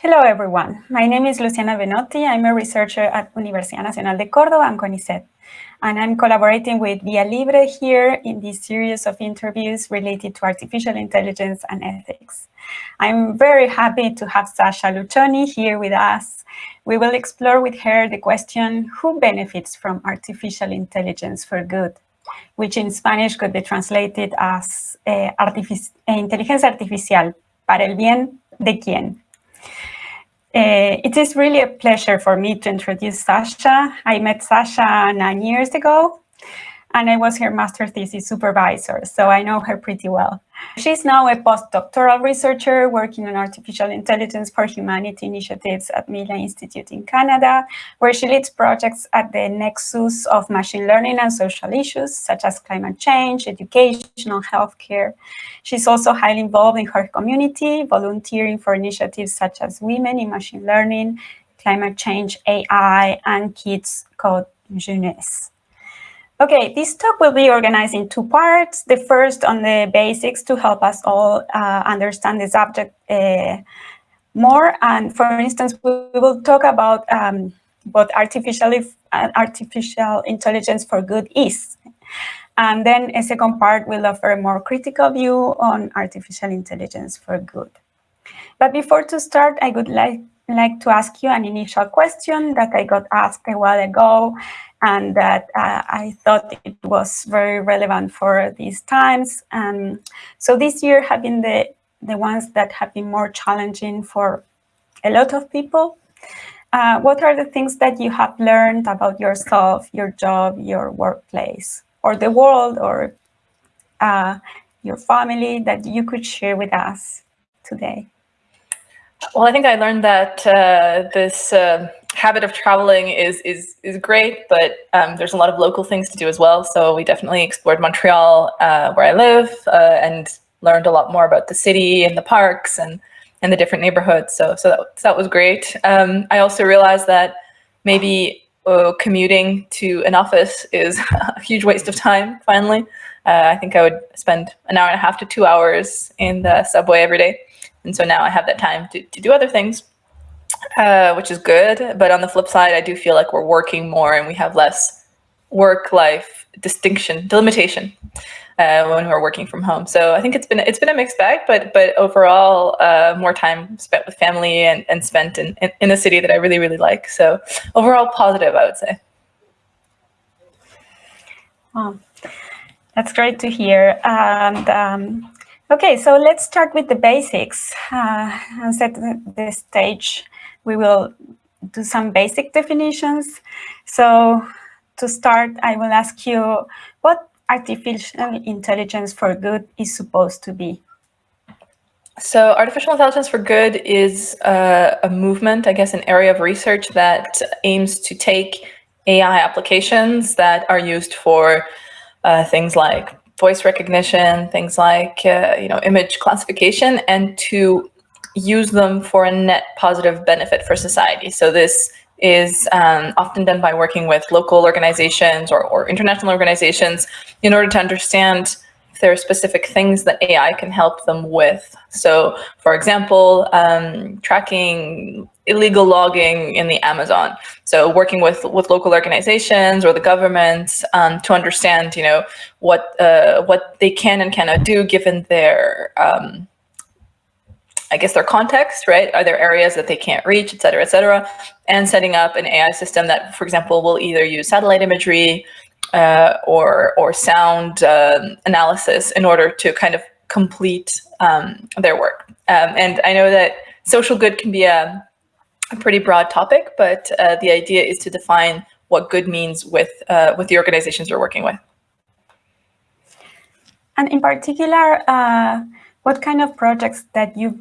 Hello, everyone. My name is Luciana Benotti. I'm a researcher at Universidad Nacional de Córdoba and CONICET. And I'm collaborating with Via Libre here in this series of interviews related to artificial intelligence and ethics. I'm very happy to have Sasha Luccioni here with us. We will explore with her the question, who benefits from artificial intelligence for good? Which in Spanish could be translated as eh, artific inteligencia artificial, para el bien de quién? Uh, it is really a pleasure for me to introduce Sasha. I met Sasha nine years ago, and I was her master thesis supervisor, so I know her pretty well. She's now a postdoctoral researcher working on artificial intelligence for humanity initiatives at Mila Institute in Canada, where she leads projects at the nexus of machine learning and social issues, such as climate change, education, and healthcare. She's also highly involved in her community, volunteering for initiatives such as Women in Machine Learning, Climate Change, AI, and Kids Code Jeunesse. Okay, this talk will be organized in two parts. The first on the basics to help us all uh, understand the subject uh, more. And for instance, we will talk about um, what artificial, uh, artificial intelligence for good is. And then a second part will offer a more critical view on artificial intelligence for good. But before to start, I would like, like to ask you an initial question that I got asked a while ago and that uh, I thought it was very relevant for these times. Um, so this year have been the, the ones that have been more challenging for a lot of people. Uh, what are the things that you have learned about yourself, your job, your workplace, or the world, or uh, your family that you could share with us today? Well, I think I learned that uh, this uh, habit of traveling is is is great, but um, there's a lot of local things to do as well. So we definitely explored Montreal, uh, where I live, uh, and learned a lot more about the city and the parks and and the different neighborhoods. So so that, that was great. Um, I also realized that maybe uh, commuting to an office is a huge waste of time. Finally, uh, I think I would spend an hour and a half to two hours in the subway every day. And so now I have that time to, to do other things, uh, which is good. But on the flip side, I do feel like we're working more and we have less work-life distinction, delimitation uh, when we're working from home. So I think it's been it's been a mixed bag, but but overall, uh, more time spent with family and, and spent in, in, in a city that I really, really like. So overall positive, I would say. Wow. That's great to hear. And um, Okay, so let's start with the basics uh, and set the stage. We will do some basic definitions. So to start, I will ask you what artificial intelligence for good is supposed to be. So artificial intelligence for good is uh, a movement, I guess, an area of research that aims to take AI applications that are used for uh, things like voice recognition, things like uh, you know image classification, and to use them for a net positive benefit for society. So this is um, often done by working with local organizations or, or international organizations in order to understand if there are specific things that AI can help them with. So for example, um, tracking illegal logging in the Amazon. So working with, with local organizations or the government um, to understand, you know, what, uh, what they can and cannot do given their, um, I guess their context, right? Are there areas that they can't reach, et cetera, et cetera, and setting up an AI system that, for example, will either use satellite imagery uh, or, or sound uh, analysis in order to kind of complete um, their work. Um, and I know that social good can be a, a pretty broad topic, but uh, the idea is to define what good means with, uh, with the organizations you're working with. And in particular, uh, what kind of projects that you've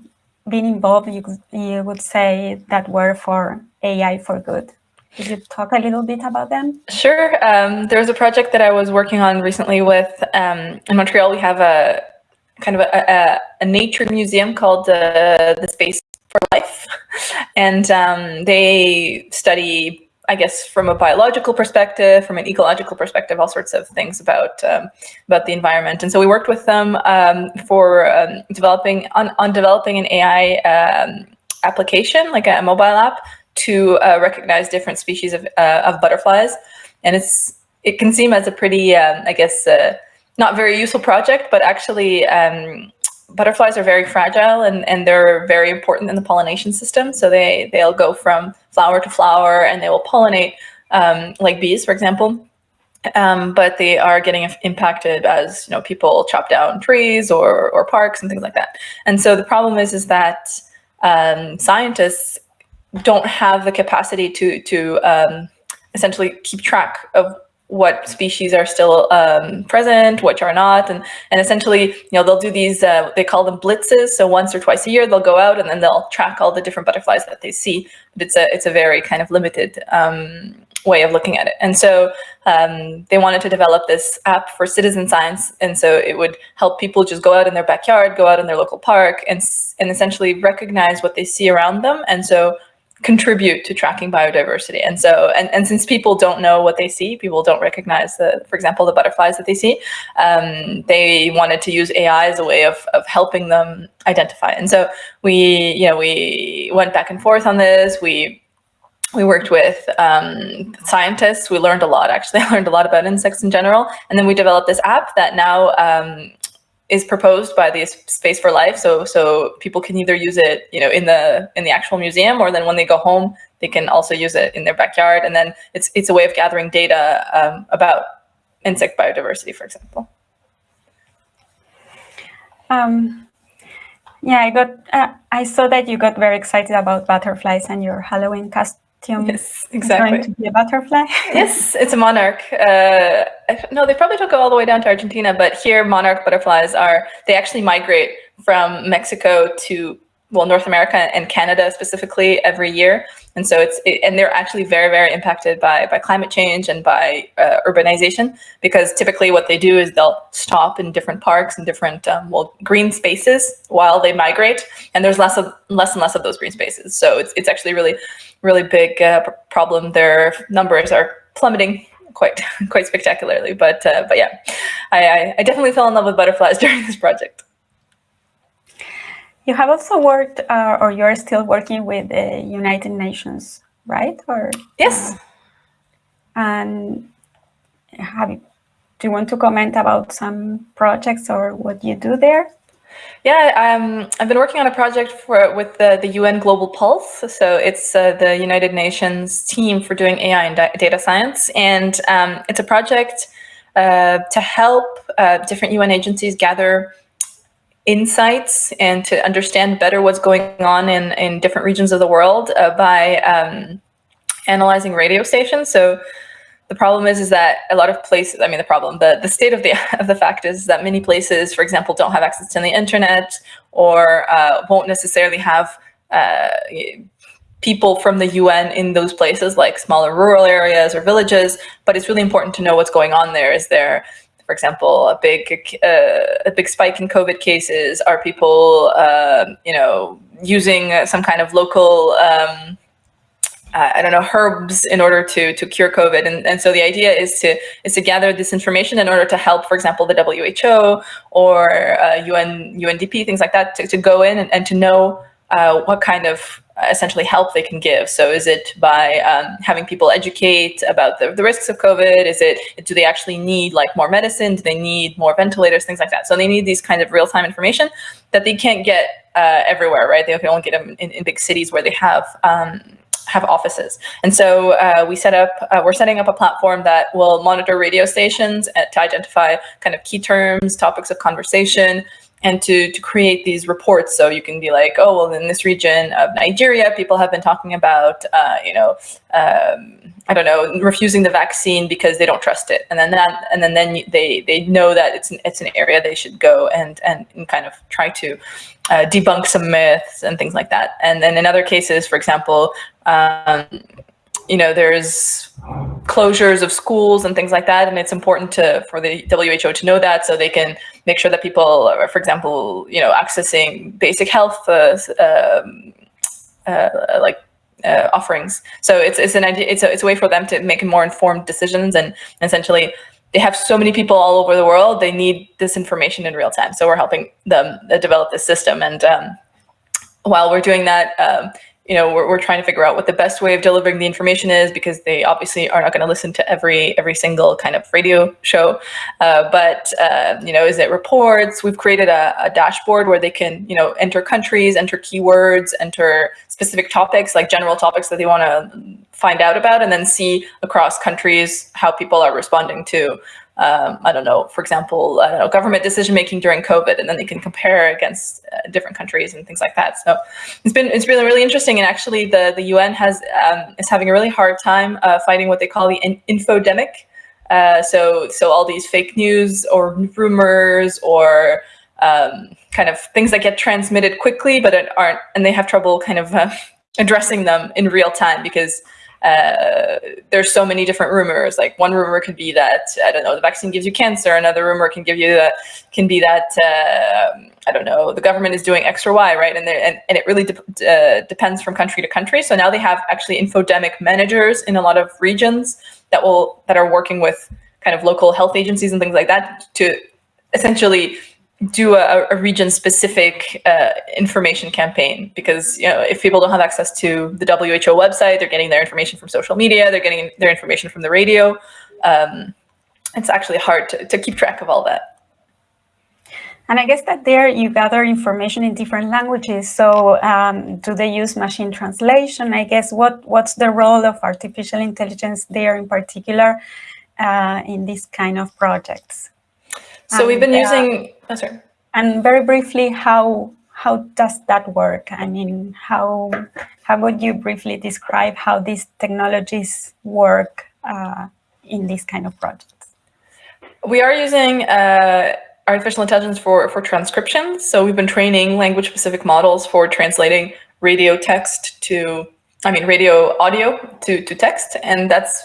been involved, you, you would say that were for AI for good? Could you talk a little bit about them? Sure. Um, there's a project that I was working on recently with, um, in Montreal, we have a kind of a, a, a nature museum called uh, the Space for Life. And um, they study, I guess, from a biological perspective, from an ecological perspective, all sorts of things about um, about the environment. And so we worked with them um, for um, developing on, on developing an AI application, like a mobile app, to uh, recognize different species of, uh, of butterflies. And it's it can seem as a pretty, um, I guess, uh, not very useful project, but actually um, butterflies are very fragile and, and they're very important in the pollination system. So they, they'll go from flower to flower and they will pollinate um, like bees, for example. Um, but they are getting impacted as you know people chop down trees or, or parks and things like that. And so the problem is is that um, scientists don't have the capacity to to um, essentially keep track of what species are still um, present, which are not, and and essentially, you know, they'll do these. Uh, they call them blitzes. So once or twice a year, they'll go out and then they'll track all the different butterflies that they see. But it's a it's a very kind of limited um, way of looking at it. And so um, they wanted to develop this app for citizen science, and so it would help people just go out in their backyard, go out in their local park, and and essentially recognize what they see around them. And so contribute to tracking biodiversity. And so, and, and since people don't know what they see, people don't recognize the, for example, the butterflies that they see, um, they wanted to use AI as a way of, of helping them identify. And so we, you know, we went back and forth on this. We we worked with um, scientists. We learned a lot, actually. I learned a lot about insects in general. And then we developed this app that now um, is proposed by the Space for Life. So so people can either use it, you know, in the in the actual museum, or then when they go home, they can also use it in their backyard. And then it's it's a way of gathering data um, about insect biodiversity, for example. Um, yeah, I got. Uh, I saw that you got very excited about butterflies and your Halloween Yes, exactly. going to be a butterfly. yes, it's a monarch. Uh, no, they probably took it all the way down to Argentina, but here monarch butterflies are, they actually migrate from Mexico to well, North America and Canada specifically every year. And so it's, it, and they're actually very, very impacted by, by climate change and by uh, urbanization, because typically what they do is they'll stop in different parks and different, um, well, green spaces while they migrate. And there's less of, less and less of those green spaces. So it's, it's actually really, really big uh, problem. Their numbers are plummeting quite, quite spectacularly. But, uh, but yeah, I, I definitely fell in love with butterflies during this project. You have also worked, uh, or you're still working with the United Nations, right? Or yes. Uh, and have do you want to comment about some projects or what you do there? Yeah, um, I've been working on a project for with the, the UN Global Pulse. So it's uh, the United Nations team for doing AI and data science. And um, it's a project uh, to help uh, different UN agencies gather insights and to understand better what's going on in, in different regions of the world uh, by um, analyzing radio stations. So the problem is, is that a lot of places, I mean, the problem, the, the state of the, of the fact is that many places, for example, don't have access to the internet or uh, won't necessarily have uh, people from the UN in those places, like smaller rural areas or villages, but it's really important to know what's going on there. Is there for example, a big uh, a big spike in COVID cases? Are people, uh, you know, using some kind of local, um, I don't know, herbs in order to to cure COVID? And and so the idea is to is to gather this information in order to help, for example, the WHO or uh, UN UNDP, things like that, to, to go in and, and to know uh, what kind of essentially help they can give. So is it by um, having people educate about the, the risks of COVID? Is it, do they actually need like more medicine? Do they need more ventilators, things like that? So they need these kind of real-time information that they can't get uh, everywhere, right? They only get them in, in big cities where they have um, have offices. And so uh, we set up, uh, we're setting up a platform that will monitor radio stations to identify kind of key terms, topics of conversation, and to, to create these reports. So you can be like, oh, well, in this region of Nigeria, people have been talking about, uh, you know, um, I don't know, refusing the vaccine because they don't trust it. And then that, and then, then they, they know that it's an, it's an area they should go and, and, and kind of try to uh, debunk some myths and things like that. And then in other cases, for example, um, you know, there's closures of schools and things like that. And it's important to for the WHO to know that so they can make sure that people, are, for example, you know, accessing basic health uh, um, uh, like uh, offerings. So it's, it's an idea, it's a, it's a way for them to make more informed decisions and essentially they have so many people all over the world, they need this information in real time. So we're helping them uh, develop this system. And um, while we're doing that, um, you know, we're, we're trying to figure out what the best way of delivering the information is because they obviously are not going to listen to every every single kind of radio show. Uh, but uh, you know, is it reports? We've created a, a, dashboard where they can you know enter countries, enter keywords, enter specific topics like general topics that they want to find out about, and then see across countries how people are responding to um, I don't know, for example, I don't know, government decision making during COVID, and then they can compare against uh, different countries and things like that. So it's been it's really really interesting, and actually the the UN has um, is having a really hard time uh, fighting what they call the in infodemic. Uh, so so all these fake news or rumors or um, kind of things that get transmitted quickly, but aren't, and they have trouble kind of uh, addressing them in real time because uh, there's so many different rumors. Like one rumor could be that I don't know the vaccine gives you cancer. Another rumor can give you that can be that uh, I don't know the government is doing X or Y, right? And and and it really de uh, depends from country to country. So now they have actually infodemic managers in a lot of regions that will that are working with kind of local health agencies and things like that to essentially do a, a region-specific uh, information campaign because you know if people don't have access to the WHO website, they're getting their information from social media, they're getting their information from the radio. Um, it's actually hard to, to keep track of all that. And I guess that there you gather information in different languages. So um, do they use machine translation? I guess what what's the role of artificial intelligence there in particular uh, in these kind of projects? So and, we've been using, oh, sorry. And very briefly, how how does that work? I mean, how how would you briefly describe how these technologies work uh, in these kind of projects? We are using uh, artificial intelligence for for transcription. So we've been training language specific models for translating radio text to, I mean, radio audio to to text, and that's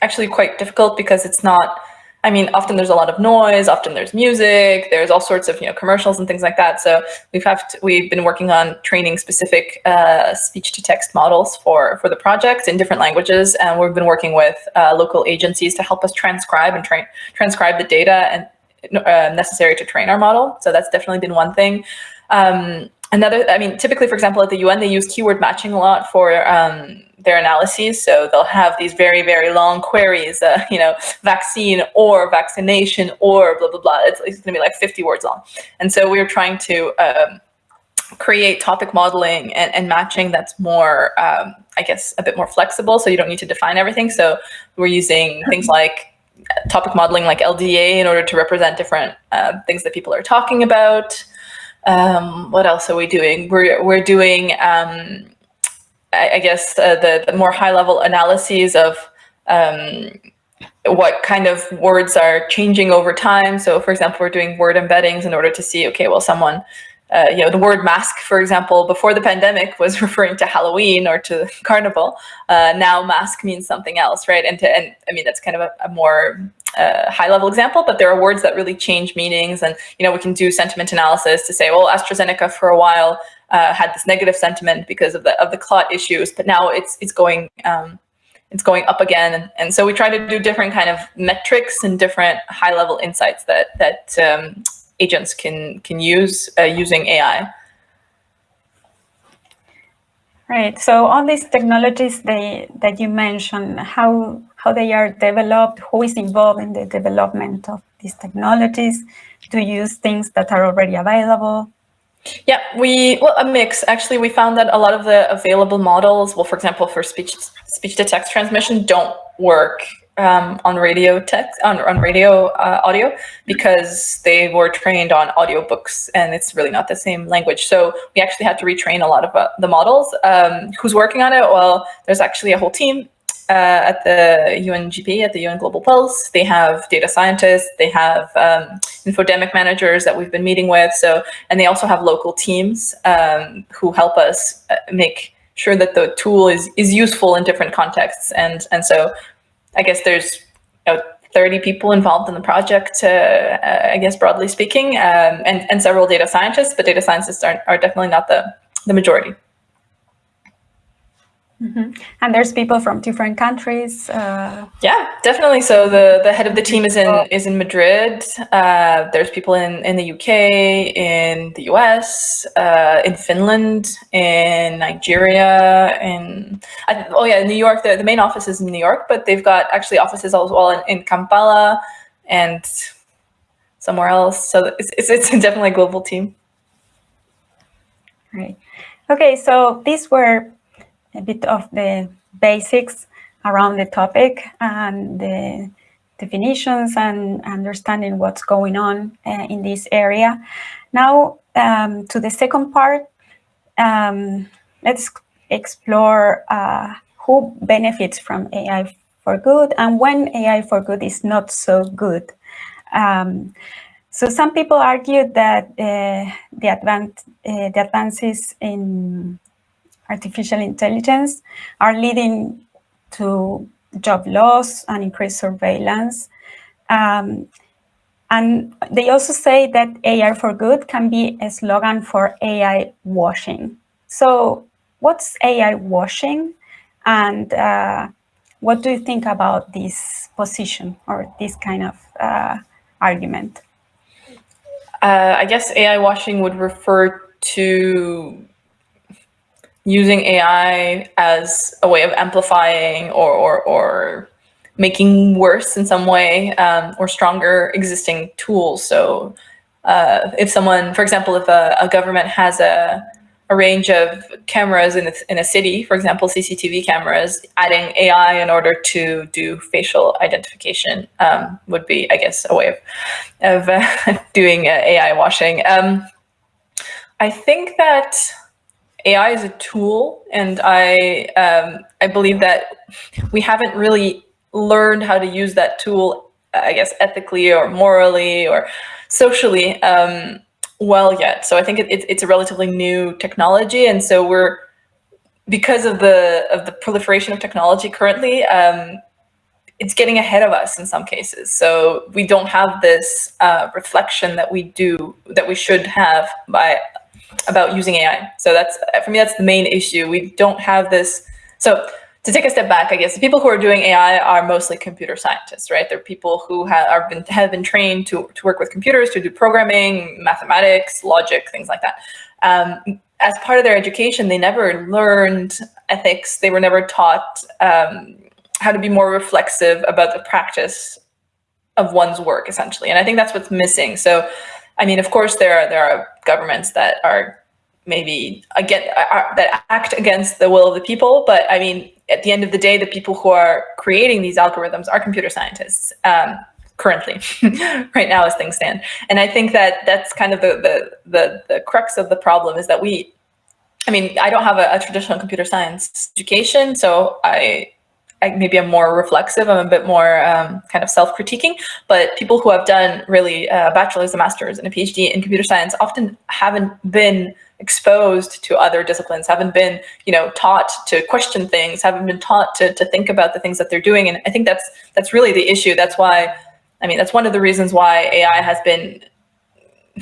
actually quite difficult because it's not I mean, often there's a lot of noise, often there's music, there's all sorts of, you know, commercials and things like that. So we've have to, we've been working on training specific uh, speech to text models for, for the project in different languages. And we've been working with uh, local agencies to help us transcribe and train, transcribe the data and uh, necessary to train our model. So that's definitely been one thing. Um, another, I mean, typically, for example, at the UN, they use keyword matching a lot for um, their analyses. So they'll have these very, very long queries, uh, you know, vaccine or vaccination or blah, blah, blah. It's, it's going to be like 50 words long. And so we are trying to um, create topic modeling and, and matching that's more, um, I guess, a bit more flexible. So you don't need to define everything. So we're using things like topic modeling like LDA in order to represent different uh, things that people are talking about. Um, what else are we doing? We're, we're doing um, I, guess, uh, the, the more high level analyses of um, what kind of words are changing over time. So for example, we're doing word embeddings in order to see, okay, well, someone, uh, you know, the word mask, for example, before the pandemic was referring to Halloween or to Carnival. Uh, now mask means something else, right? And, to, and I mean, that's kind of a, a more uh, high level example, but there are words that really change meanings. And, you know, we can do sentiment analysis to say, well, AstraZeneca for a while uh, had this negative sentiment because of the of the clot issues, but now it's it's going um, it's going up again, and, and, so we try to do different kind of metrics and different high level insights that that um, agents can can use uh, using AI. Right. So all these technologies they that you mentioned, how how they are developed, who is involved in the development of these technologies, to use things that are already available. Yeah, we, well, a mix. Actually, we found that a lot of the available models, well, for example, for speech speech to text transmission don't work um, on radio text, on, on radio uh, audio because they were trained on audiobooks and it's really not the same language. So we actually had to retrain a lot of uh, the models. Um, who's working on it? Well, there's actually a whole team uh, at the UNGP, at the UN Global Pulse. They have data scientists, they have um, infodemic managers that we've been meeting with. So, and they also have local teams um, who help us uh, make sure that the tool is, is useful in different contexts. And, and so I guess there's you know, 30 people involved in the project, uh, uh, I guess broadly speaking, um, and, and several data scientists, but data scientists are, are definitely not the, the majority. Mm -hmm. And there's people from different countries. Uh... Yeah, definitely. So the the head of the team is in is in Madrid. Uh, there's people in in the UK, in the US, uh, in Finland, in Nigeria, in oh yeah, in New York. The, the main office is in New York, but they've got actually offices as well in, in Kampala and somewhere else. So it's it's, it's definitely a global team. Right. Okay, so these were a bit of the basics around the topic and the definitions and understanding what's going on uh, in this area. Now, um, to the second part, um, let's explore uh, who benefits from AI for good and when AI for good is not so good. Um, so some people argue that uh, the, uh, the advances in artificial intelligence are leading to job loss and increased surveillance. Um, and they also say that AI for good can be a slogan for AI washing. So what's AI washing? And uh, what do you think about this position or this kind of uh, argument? Uh, I guess AI washing would refer to using AI as a way of amplifying or, or, or making worse in some way um, or stronger existing tools. So uh, if someone, for example, if a, a government has a, a range of cameras in a, in a city, for example, CCTV cameras, adding AI in order to do facial identification um, would be, I guess, a way of, of uh, doing uh, AI washing. Um, I think that AI is a tool, and I um, I believe that we haven't really learned how to use that tool, I guess, ethically or morally or socially um, well yet. So I think it, it, it's a relatively new technology, and so we're because of the of the proliferation of technology currently. Um, it's getting ahead of us in some cases. So we don't have this uh, reflection that we do, that we should have by about using AI. So that's, for me, that's the main issue. We don't have this. So to take a step back, I guess the people who are doing AI are mostly computer scientists, right? They're people who have, been, have been trained to, to work with computers, to do programming, mathematics, logic, things like that. Um, as part of their education, they never learned ethics. They were never taught um, how to be more reflexive about the practice of one's work, essentially. And I think that's what's missing. So I mean, of course, there are, there are governments that are maybe again that act against the will of the people. But I mean, at the end of the day, the people who are creating these algorithms are computer scientists um, currently, right now as things stand. And I think that that's kind of the, the, the, the crux of the problem is that we, I mean, I don't have a, a traditional computer science education, so I maybe I'm more reflexive, I'm a bit more um, kind of self-critiquing, but people who have done really a bachelor's, a master's, and a PhD in computer science often haven't been exposed to other disciplines, haven't been, you know, taught to question things, haven't been taught to, to think about the things that they're doing. And I think that's, that's really the issue. That's why, I mean, that's one of the reasons why AI has been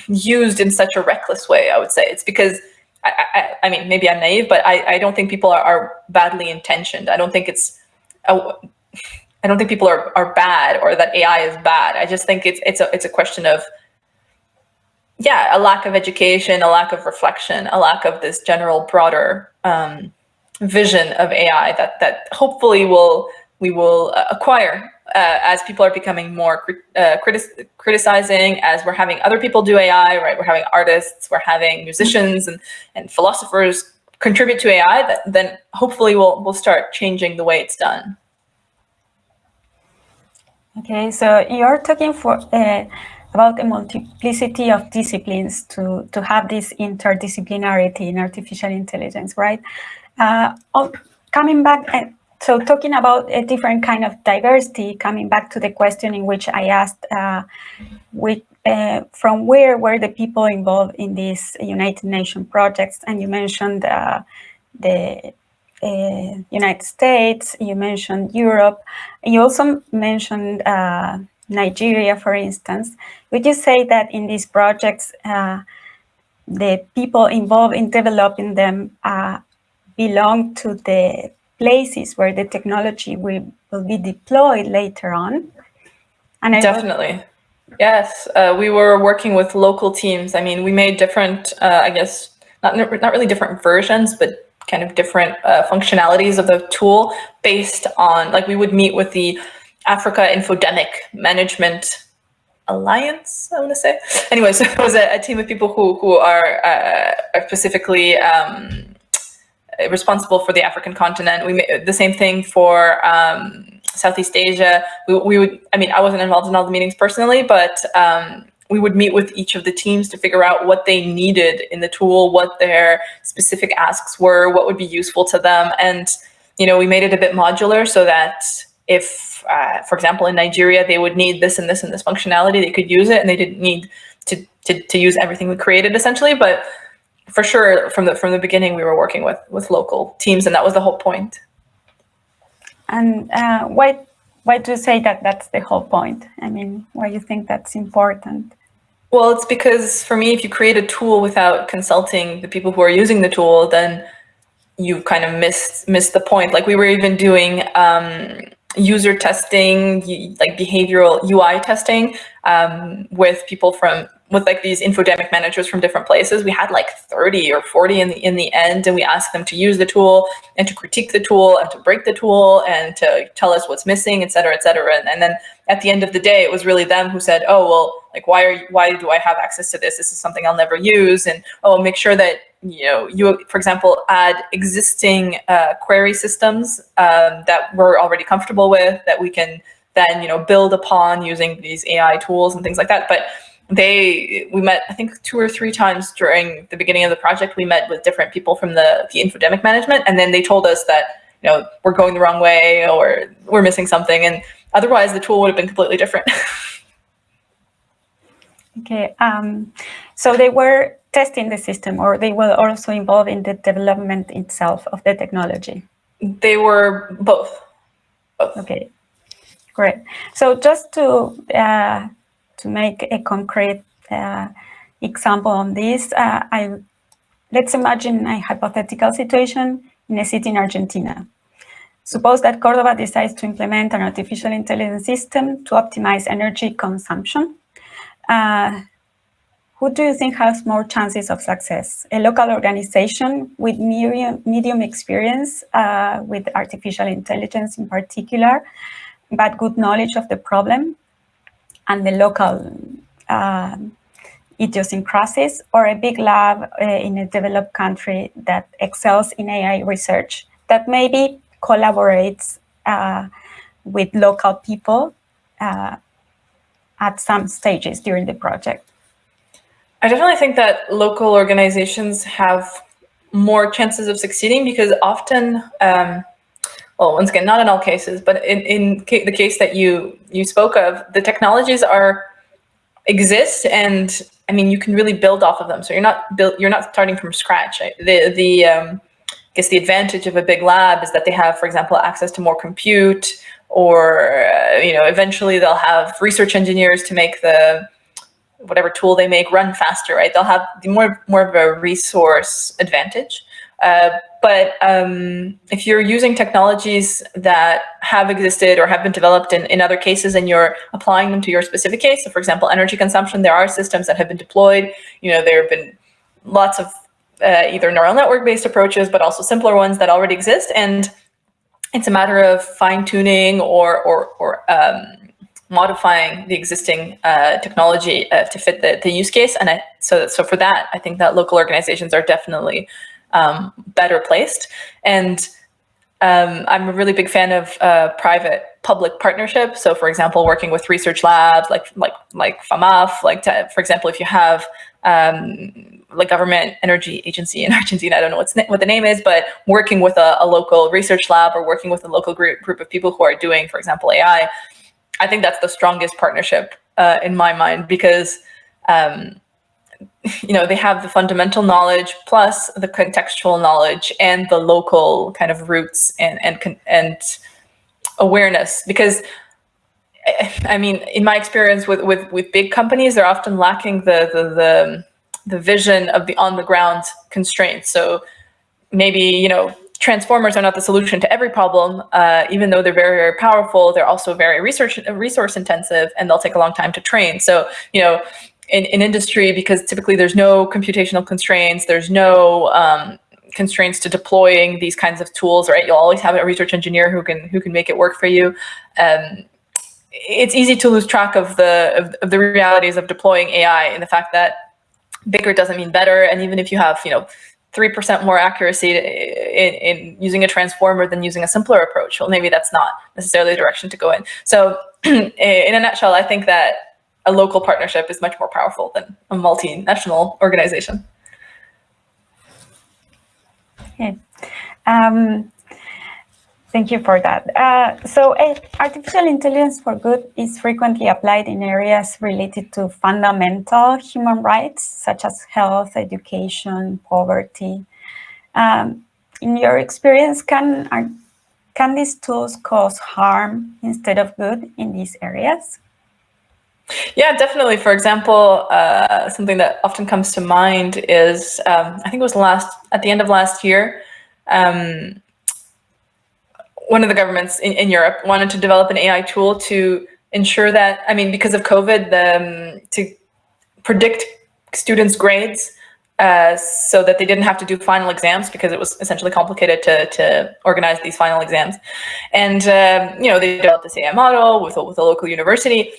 used in such a reckless way, I would say. It's because I, I, I mean, maybe I'm naive, but I, I don't think people are, are badly intentioned. I don't think it's I don't think people are, are bad or that AI is bad. I just think it's, it's, a, it's a question of, yeah, a lack of education, a lack of reflection, a lack of this general broader um, vision of AI that, that hopefully will, we will uh, acquire uh, as people are becoming more uh, critic criticizing, as we're having other people do AI, right? We're having artists, we're having musicians and, and philosophers contribute to AI, that, then hopefully we'll, we'll start changing the way it's done. Okay, so you're talking for uh, about a multiplicity of disciplines to, to have this interdisciplinarity in artificial intelligence, right? Uh, oh, coming back, uh, so talking about a different kind of diversity, coming back to the question in which I asked, uh, which, uh, from where were the people involved in these United Nations projects? And you mentioned uh, the uh, United States, you mentioned Europe, you also mentioned uh, Nigeria, for instance. Would you say that in these projects, uh, the people involved in developing them uh, belong to the places where the technology will, will be deployed later on. And I Definitely. Yes, uh, we were working with local teams. I mean, we made different, uh, I guess, not, not really different versions, but kind of different uh, functionalities of the tool based on, like we would meet with the Africa Infodemic Management Alliance, I want to say. Anyway, so it was a, a team of people who, who are, uh, are specifically um, responsible for the African continent. We made the same thing for um, Southeast Asia. We, we would, I mean, I wasn't involved in all the meetings personally, but um, we would meet with each of the teams to figure out what they needed in the tool, what their specific asks were, what would be useful to them. And, you know, we made it a bit modular so that if, uh, for example, in Nigeria, they would need this and this and this functionality, they could use it and they didn't need to, to, to use everything we created essentially. But for sure, from the, from the beginning, we were working with, with local teams and that was the whole point. And uh, why, why do you say that that's the whole point? I mean, why do you think that's important? Well, it's because for me, if you create a tool without consulting the people who are using the tool, then you kind of missed missed the point. Like we were even doing um, user testing, like behavioral UI testing um, with people from with like these infodemic managers from different places. We had like 30 or 40 in the in the end, and we asked them to use the tool and to critique the tool and to break the tool and to tell us what's missing, et cetera, et cetera. And, and then at the end of the day, it was really them who said, oh, well, like, why are you, why do I have access to this? This is something I'll never use. And oh, make sure that, you know, you, for example, add existing uh, query systems um, that we're already comfortable with that we can then, you know, build upon using these AI tools and things like that. But they we met I think two or three times during the beginning of the project. We met with different people from the the infodemic management, and then they told us that you know we're going the wrong way or we're missing something, and otherwise the tool would have been completely different. okay, um, so they were testing the system, or they were also involved in the development itself of the technology. They were both. both. Okay, great. So just to uh, to make a concrete uh, example on this, uh, I, let's imagine a hypothetical situation in a city in Argentina. Suppose that Cordoba decides to implement an artificial intelligence system to optimize energy consumption. Uh, who do you think has more chances of success? A local organization with medium, medium experience uh, with artificial intelligence in particular, but good knowledge of the problem, and the local uh, idiosyncrasies, or a big lab uh, in a developed country that excels in AI research that maybe collaborates uh, with local people uh, at some stages during the project? I definitely think that local organizations have more chances of succeeding because often um, well, once again, not in all cases, but in, in ca the case that you, you spoke of, the technologies are exist and I mean, you can really build off of them. So you're not built, you're not starting from scratch. The, the, um, I guess the advantage of a big lab is that they have, for example, access to more compute or, uh, you know, eventually they'll have research engineers to make the, whatever tool they make run faster, right? They'll have more, more of a resource advantage. Uh, but um, if you're using technologies that have existed or have been developed in, in other cases and you're applying them to your specific case, so for example, energy consumption, there are systems that have been deployed. You know, there have been lots of uh, either neural network-based approaches, but also simpler ones that already exist. And it's a matter of fine tuning or, or, or um, modifying the existing uh, technology uh, to fit the, the use case. And I, so, so for that, I think that local organizations are definitely um, better placed. And um, I'm a really big fan of uh, private public partnership. So for example, working with research labs like like like FAMAF, like to, for example, if you have um, like government energy agency in Argentina, I don't know what's what the name is, but working with a, a, local research lab or working with a local group, group of people who are doing, for example, AI, I think that's the strongest partnership uh, in my mind because um, you know, they have the fundamental knowledge plus the contextual knowledge and the local kind of roots and, and, and awareness because I mean, in my experience with, with, with big companies, they're often lacking the, the, the, the vision of the on the ground constraints. So maybe, you know, transformers are not the solution to every problem. Uh, even though they're very, very powerful, they're also very research resource intensive and they'll take a long time to train. So, you know, in, in industry, because typically there's no computational constraints, there's no um, constraints to deploying these kinds of tools, right? You'll always have a research engineer who can who can make it work for you. Um, it's easy to lose track of the of, of the realities of deploying AI and the fact that bigger doesn't mean better. And even if you have, you know, 3% more accuracy in, in, using a transformer than using a simpler approach. Well, maybe that's not necessarily the direction to go in. So in a nutshell, I think that a local partnership is much more powerful than a multinational organization. Okay. Um, Thank you for that. Uh, so uh, artificial intelligence for good is frequently applied in areas related to fundamental human rights, such as health, education, poverty. Um, in your experience, can, are, can these tools cause harm instead of good in these areas? Yeah, definitely. For example, uh, something that often comes to mind is, um, I think it was last at the end of last year, um, one of the governments in, in Europe wanted to develop an AI tool to ensure that, I mean, because of COVID, the, um, to predict students' grades uh, so that they didn't have to do final exams because it was essentially complicated to, to organize these final exams. And, um, you know, they developed this AI model with, with a local university.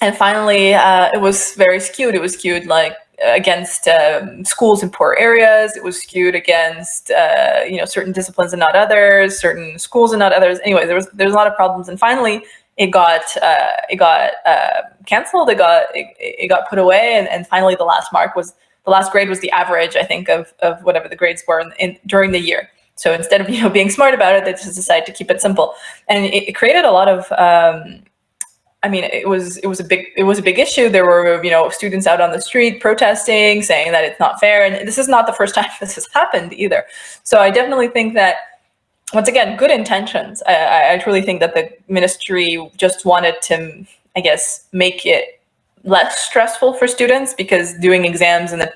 And finally, uh, it was very skewed. It was skewed like against um, schools in poor areas. It was skewed against uh, you know certain disciplines and not others, certain schools and not others. Anyway, there was there's a lot of problems, and finally it got uh, it got uh, canceled. It got it, it, got put away, and, and finally the last mark was the last grade was the average, I think, of of whatever the grades were in, in during the year. So instead of you know being smart about it, they just decided to keep it simple, and it, it created a lot of um, I mean, it was it was a big it was a big issue. There were you know students out on the street protesting, saying that it's not fair, and this is not the first time this has happened either. So I definitely think that once again, good intentions. I, I truly think that the ministry just wanted to, I guess, make it less stressful for students because doing exams in the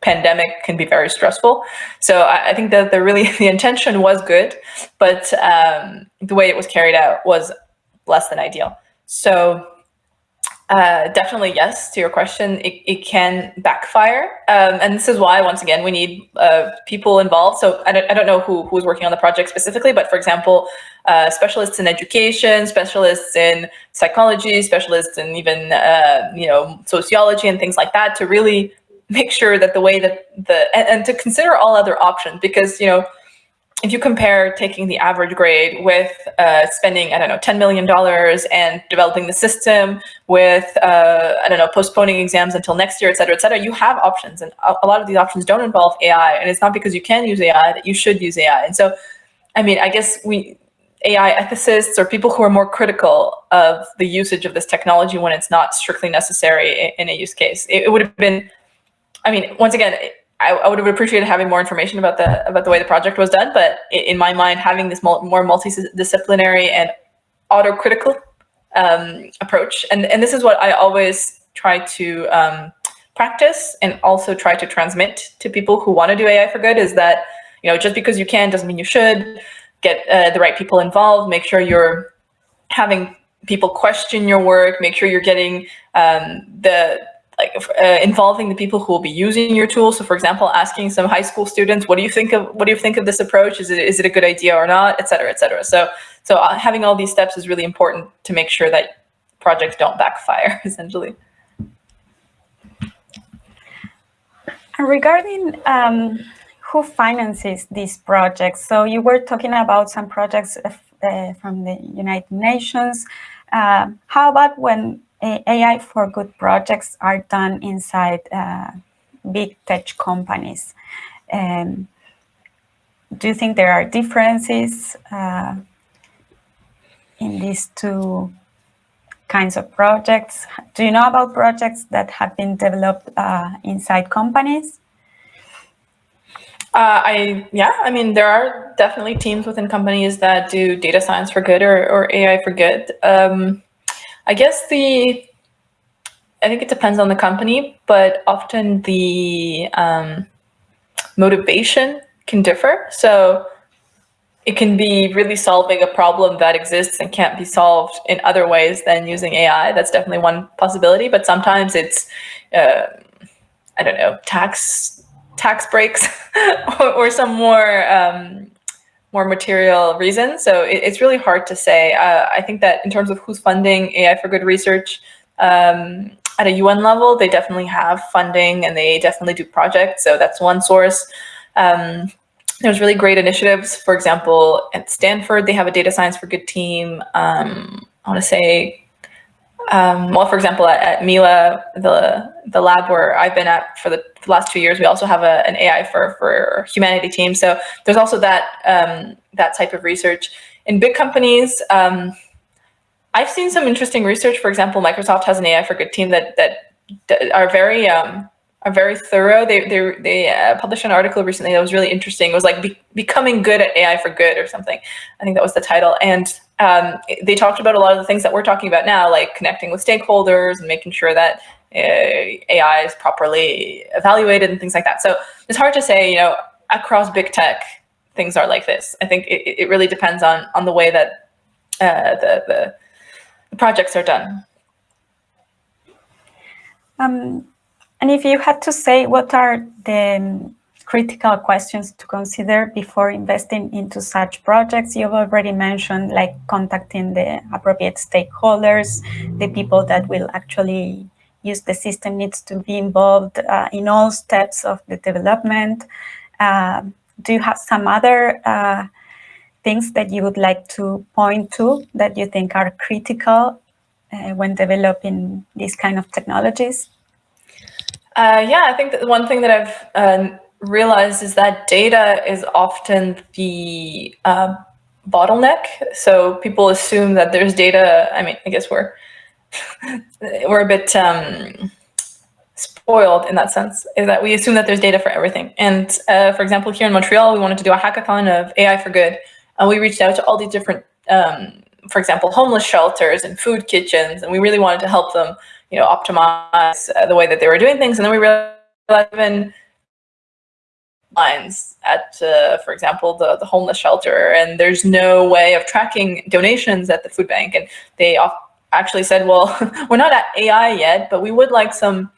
pandemic can be very stressful. So I, I think that the really the intention was good, but um, the way it was carried out was less than ideal. So uh, definitely yes to your question. It, it can backfire. Um, and this is why, once again, we need uh, people involved. So I don't, I don't know who, who's working on the project specifically, but for example, uh, specialists in education, specialists in psychology, specialists in even, uh, you know, sociology and things like that to really make sure that the way that the, and, and to consider all other options because, you know, if you compare taking the average grade with uh, spending, I don't know, $10 million and developing the system with, uh, I don't know, postponing exams until next year, et cetera, et cetera, you have options. And a lot of these options don't involve AI. And it's not because you can use AI that you should use AI. And so, I mean, I guess we, AI ethicists or people who are more critical of the usage of this technology when it's not strictly necessary in a use case. It, it would have been, I mean, once again, I, I, would have appreciated having more information about the about the way the project was done, but in my mind, having this more multidisciplinary and autocritical um, approach, and and this is what I always try to um, practice and also try to transmit to people who want to do AI for good is that you know just because you can doesn't mean you should. Get uh, the right people involved. Make sure you're having people question your work. Make sure you're getting um, the like uh, involving the people who will be using your tool. So for example, asking some high school students, what do you think of what do you think of this approach? Is it is it a good idea or not, et cetera, et cetera. So so uh, having all these steps is really important to make sure that projects don't backfire, essentially. Regarding um, who finances these projects, so you were talking about some projects uh, from the United Nations. Uh, how about when AI for good projects are done inside uh, big tech companies. Um, do you think there are differences uh, in these two kinds of projects? Do you know about projects that have been developed uh, inside companies? Uh, I yeah, I mean there are definitely teams within companies that do data science for good or, or AI for good. Um, I guess the, I think it depends on the company, but often the um, motivation can differ. So it can be really solving a problem that exists and can't be solved in other ways than using AI. That's definitely one possibility, but sometimes it's, uh, I don't know, tax tax breaks or, or, some more um, more material reasons. So it, it's really hard to say. Uh, I think that in terms of who's funding AI for good research, um, at a UN level, they definitely have funding and they definitely do projects. So that's one source. Um, there's really great initiatives. For example, at Stanford, they have a data science for good team. Um, I want to say, um, well, for example, at, at, Mila, the the lab where I've been at for the, last two years, we also have a, an AI for for humanity team. So there's also that um, that type of research. In big companies, um, I've seen some interesting research. For example, Microsoft has an AI for good team that that, that are very um, are very thorough. They they they uh, published an article recently that was really interesting. It was like be, becoming good at AI for good or something. I think that was the title. And um, they talked about a lot of the things that we're talking about now, like connecting with stakeholders and making sure that uh, AI is properly evaluated and things like that. So it's hard to say, you know, across big tech, things are like this. I think it, it really depends on on the way that uh, the the projects are done. Um, and if you had to say what are the critical questions to consider before investing into such projects, you've already mentioned like contacting the appropriate stakeholders, the people that will actually use the system needs to be involved uh, in all steps of the development. Uh, do you have some other uh, things that you would like to point to that you think are critical uh, when developing these kind of technologies? Uh, yeah, I think that the one thing that I've uh, realized is that data is often the uh, bottleneck. So people assume that there's data. I mean, I guess we're we're a bit um, spoiled in that sense, is that we assume that there's data for everything. And uh, for example, here in Montreal, we wanted to do a hackathon of AI for good, and we reached out to all these different, um, for example, homeless shelters and food kitchens, and we really wanted to help them, you know, optimize uh, the way that they were doing things. And then we realized even lines at, uh, for example, the, the homeless shelter, and there's no way of tracking donations at the food bank. And they actually said, well, we're not at AI yet, but we would like some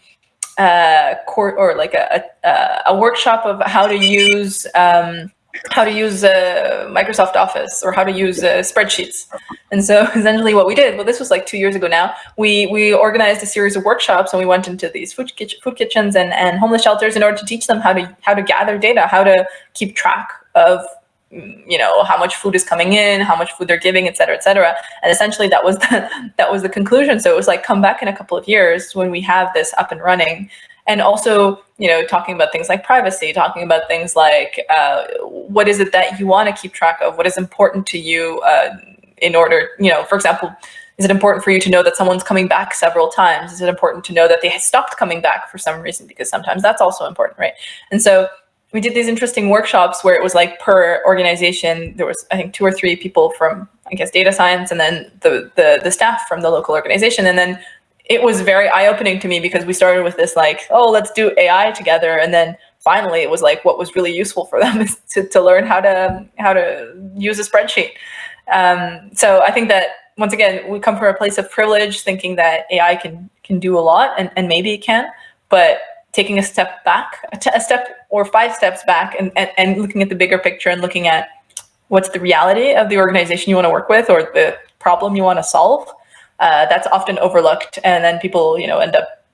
uh, court or like a, a, a workshop of how to use um, how to use uh, Microsoft Office or how to use uh, spreadsheets. And so essentially what we did, well, this was like two years ago now, we, we organized a series of workshops and we went into these food, kitchen, food kitchens and, and homeless shelters in order to teach them how to, how to gather data, how to keep track of you know how much food is coming in how much food they're giving et cetera et cetera and essentially that was the that was the conclusion so it was like come back in a couple of years when we have this up and running and also you know talking about things like privacy talking about things like uh, what is it that you want to keep track of? What is important to you uh, in order you know for example is it important for you to know that someone's coming back several times? Is it important to know that they stopped coming back for some reason? Because sometimes that's also important right? And so we did these interesting workshops where it was like per organization there was i think two or three people from i guess data science and then the the, the staff from the local organization. And then it was very eye-opening to me because we started with this like, oh, let's do AI together. And then finally it was like what was really useful for them is to, to learn how to how to use a spreadsheet. Um, so I think that once again, we come from a place of privilege thinking that AI can can do a lot and, and maybe it can, but taking a step back, a step or five steps back and, and, and looking at the bigger picture and looking at what's the reality of the organization you want to work with or the problem you want to solve uh, that's often overlooked. And then people, you know, end up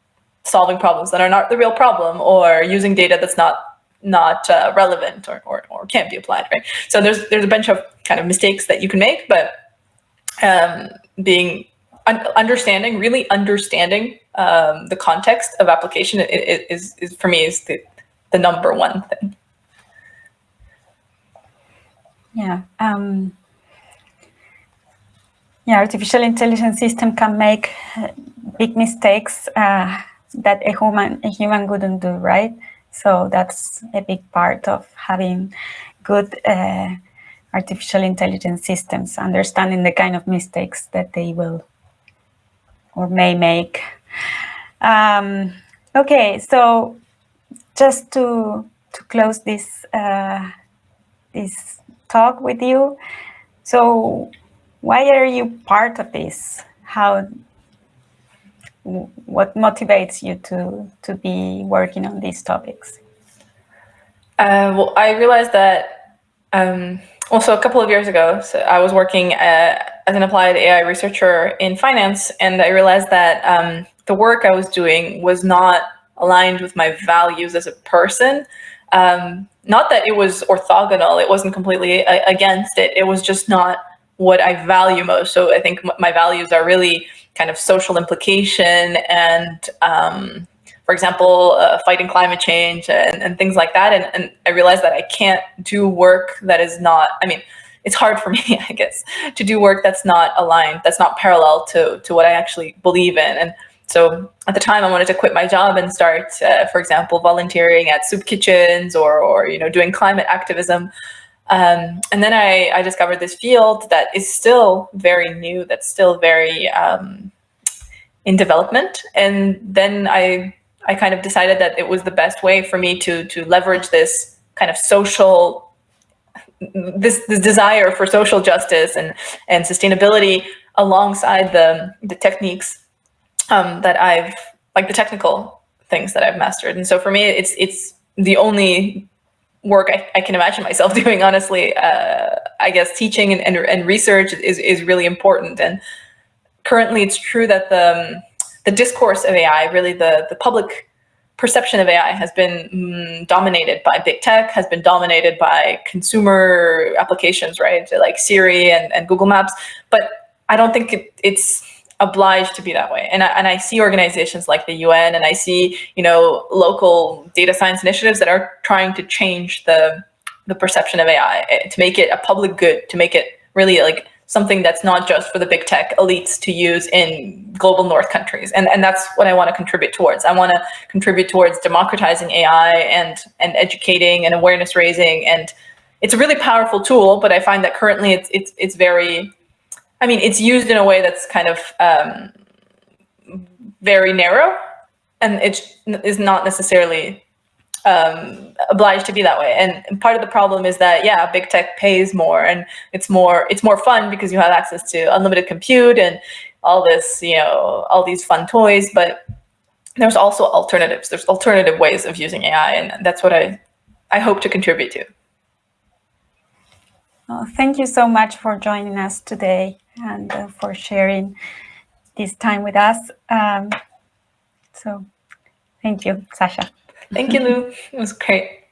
solving problems that are not the real problem or using data that's not not uh, relevant or, or, or can't be applied, right? So there's there's a bunch of kind of mistakes that you can make, but um, being un understanding, really understanding um, the context of application is, is, for me is the, the number one thing. Yeah. Um, yeah, artificial intelligence system can make uh, big mistakes uh, that a human a human wouldn't do, right? So that's a big part of having good uh, artificial intelligence systems, understanding the kind of mistakes that they will or may make. Um, okay, so just to to close this uh, this talk with you. So why are you part of this? How, what motivates you to, to be working on these topics? Uh, well, I realized that, um, also a couple of years ago, so I was working uh, as an applied AI researcher in finance, and I realized that um, the work I was doing was not aligned with my values as a person. Um, not that it was orthogonal, it wasn't completely uh, against it, it was just not what I value most. So I think my values are really kind of social implication and, um, for example, uh, fighting climate change and, and things like that. And, and I realized that I can't do work that is not, I mean, it's hard for me, I guess, to do work that's not aligned, that's not parallel to, to what I actually believe in. And so at the time I wanted to quit my job and start, uh, for example, volunteering at soup kitchens or, or you know, doing climate activism. Um, and then I, I, discovered this field that is still very new, that's still very um, in development. And then I, I kind of decided that it was the best way for me to, to leverage this kind of social, this, this desire for social justice and, and sustainability alongside the, the techniques um, that I've, like the technical things that I've mastered. And so for me, it's, it's the only work I, I can imagine myself doing, honestly. Uh, I guess teaching and, and, and, research is, is really important. And currently it's true that the, the discourse of AI, really the, the public perception of AI has been mm, dominated by big tech, has been dominated by consumer applications, right? Like Siri and, and Google Maps. But I don't think it, it's obliged to be that way. And I, and I see organizations like the UN and I see, you know, local data science initiatives that are trying to change the, the perception of AI, eh, to make it a public good, to make it really like something that's not just for the big tech elites to use in global north countries. And, and that's what I want to contribute towards. I want to contribute towards democratizing AI and, and educating and awareness raising. And it's a really powerful tool, but I find that currently it's, it's, it's very I mean, it's used in a way that's kind of um, very narrow, and it is not necessarily um, obliged to be that way. And, part of the problem is that, yeah, big tech pays more, and it's more it's more fun because you have access to unlimited compute and all this, you know, all these fun toys. But there's also alternatives. There's alternative ways of using AI, and that's what I I hope to contribute to. Well, thank you so much for joining us today and uh, for sharing this time with us. Um, so thank you, Sasha. Thank you, Lou. It was great.